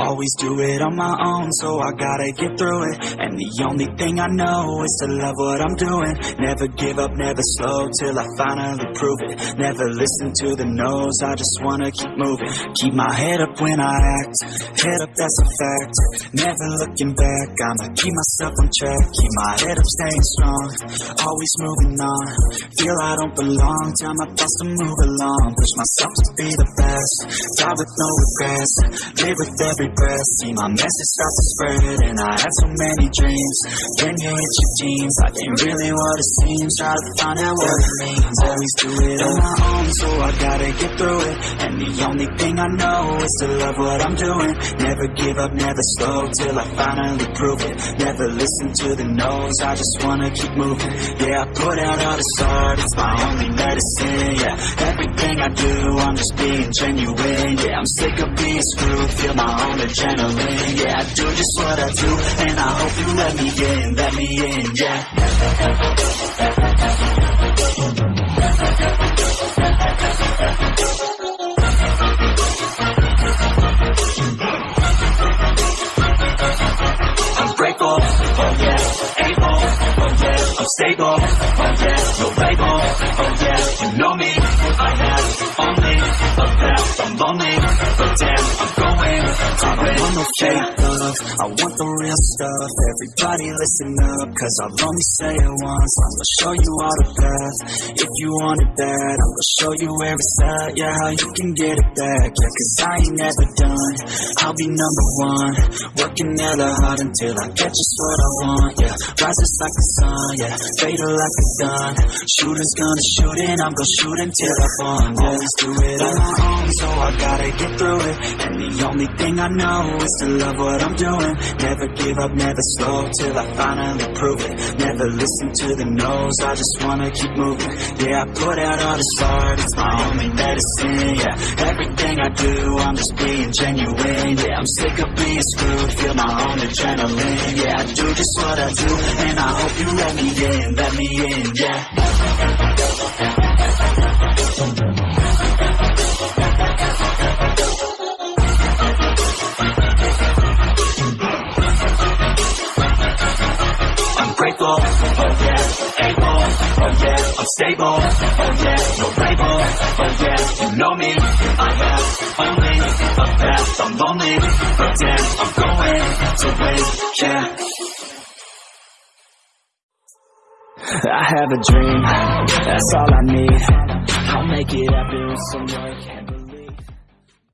Always do it on my own, so I gotta get through it. And the only thing I know is to love what I'm doing. Never give up, never slow, till I finally prove it. Never listen to the no's, I just wanna keep moving. Keep my head up when I act, head up that's a fact. Never looking back, I'ma keep myself on track. Keep my head up staying strong, always moving on. Feel I don't belong, tell my thoughts to move along. Push myself to be the best, die with no regrets Live with every breath, see my message start to spread And I had so many dreams, when you hit your jeans Life ain't really what it seems, try to find out what it means Always do it on my own, so I gotta get through it. And the only thing I know is to love what I'm doing. Never give up, never slow, till I finally prove it. Never listen to the no's, I just wanna keep moving. Yeah, I put out all the art, it's my only medicine I do, I'm just being genuine. Yeah, I'm sick of being screwed, feel my own adrenaline. Yeah, I do just what I do, and I hope you let me in, let me in, yeah. I'm grateful, oh yeah, able, oh yeah, I'm stable, oh yeah, no label, I'm lonely, but damn, I'm going. I don't want no fake love, I want the real stuff, everybody listen up, cause I'll only say it once, I'm gonna show you all the path, if you want it bad, I'm gonna show you where it's at, yeah, how you can get it back, yeah, cause I ain't never done, be number one, working hella hard until I get just what I want, yeah, rises like the sun, yeah, fatal like a gun, shooter's gonna shoot and I'm gonna shoot until I fall, yeah, always do it on my own, so I gotta get through it, and the only thing I know is to love what I'm doing, never give up, never slow, till I finally prove it, never listen to the no's, I just wanna keep moving, yeah, I put out all this art, it's my only medicine, yeah, everything I do, I'm just being genuine, yeah, I'm sick of being screwed, feel my own adrenaline, yeah, I do just what I do, and I hope you let me in, let me in, yeah. Oh yeah, able, oh yeah, I'm stable, oh yeah, no label, oh yeah, you know me, I have only a path, I'm lonely, but damn, I'm going to win, yeah. I have a dream, that's all I need. I'll make it happen with some work.